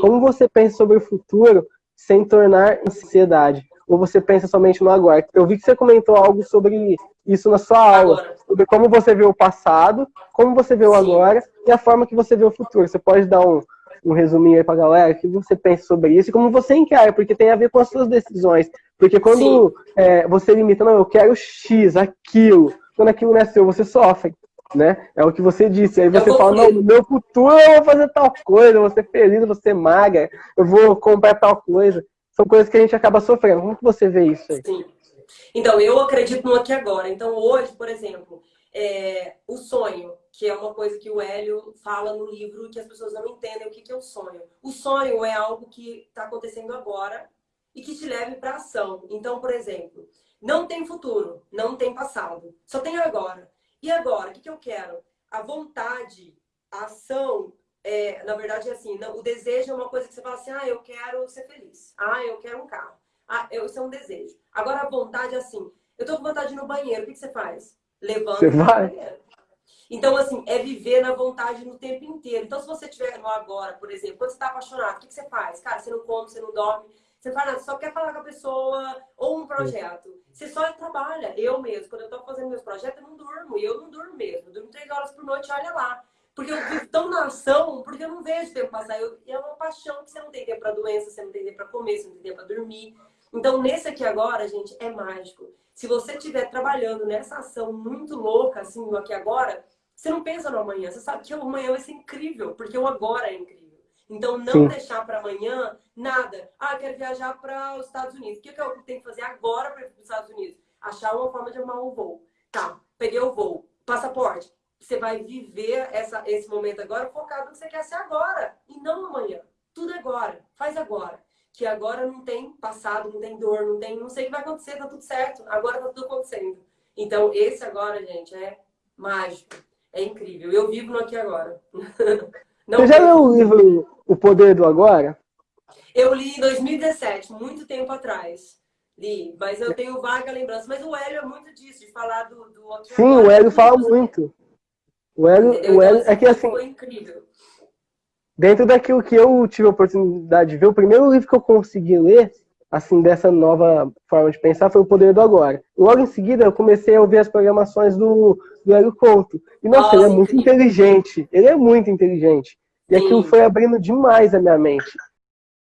Como você pensa sobre o futuro sem tornar ansiedade? Ou você pensa somente no agora? Eu vi que você comentou algo sobre isso na sua aula, Agora. sobre como você vê o passado, como você vê o Sim. agora e a forma que você vê o futuro. Você pode dar um, um resuminho aí pra galera? O que você pensa sobre isso e como você encara, porque tem a ver com as suas decisões. Porque quando é, você limita, não, eu quero X, aquilo, quando aquilo não é seu, você sofre, né? É o que você disse. Aí você fala, não, no meu futuro eu vou fazer tal coisa, eu vou ser feliz, eu vou ser magra, eu vou comprar tal coisa. São coisas que a gente acaba sofrendo. Como que você vê isso aí? Sim. Então, eu acredito no aqui agora. Então, hoje, por exemplo, é, o sonho, que é uma coisa que o Hélio fala no livro que as pessoas não entendem o que que é o sonho. O sonho é algo que está acontecendo agora e que te leve para ação. Então, por exemplo, não tem futuro, não tem passado, só tem agora. E agora, o que, que eu quero? A vontade, a ação, é, na verdade é assim, não, o desejo é uma coisa que você fala assim, ah, eu quero ser feliz, ah, eu quero um carro, ah, eu, isso é um desejo. Agora a vontade é assim, eu tô com vontade de ir no banheiro, o que, que você faz? Levanta Você vai banheiro. Então, assim, é viver na vontade no tempo inteiro. Então, se você estiver no agora, por exemplo, quando você está apaixonado, o que, que você faz? Cara, você não come, você não dorme, você você só quer falar com a pessoa ou um projeto. Você só trabalha. Eu mesmo, quando eu tô fazendo meus projetos, eu não durmo. E eu não durmo mesmo. Eu durmo três horas por noite, olha lá. Porque eu vivo tão na ação, porque eu não vejo o tempo passar. Eu, e é uma paixão que você não tem tempo para doença, você não tem tempo para comer, você não tem tempo para dormir. Então, nesse aqui agora, gente, é mágico. Se você estiver trabalhando nessa ação muito louca, assim, aqui agora, você não pensa no amanhã. Você sabe que o amanhã vai ser incrível, porque o agora é incrível. Então, não Sim. deixar para amanhã nada. Ah, eu quero viajar para os Estados Unidos. O que, que eu tenho que fazer agora para ir para os Estados Unidos? Achar uma forma de arrumar um voo. Tá, peguei o voo. Passaporte. Você vai viver essa, esse momento agora focado no que você quer ser agora e não amanhã. Tudo é agora. Faz agora. Que agora não tem passado, não tem dor, não tem. Não sei o que vai acontecer, tá tudo certo. Agora tá tudo acontecendo. Então, esse agora, gente, é mágico. É incrível. Eu vivo no aqui agora. Não Você já leu o livro O Poder do Agora? Eu li em 2017, muito tempo atrás. Li, mas eu tenho vaga lembrança. Mas o Hélio é muito disso, de falar do, do e Sim, o Hélio fala muito. O Hélio, o Hélio é que assim, Foi incrível. dentro daquilo que eu tive a oportunidade de ver, o primeiro livro que eu consegui ler, assim, dessa nova forma de pensar, foi O Poder do Agora. Logo em seguida, eu comecei a ouvir as programações do, do Hélio Couto. E, nossa, Nossa, ele é muito incrível. inteligente. Ele é muito inteligente. E Sim. aquilo foi abrindo demais a minha mente.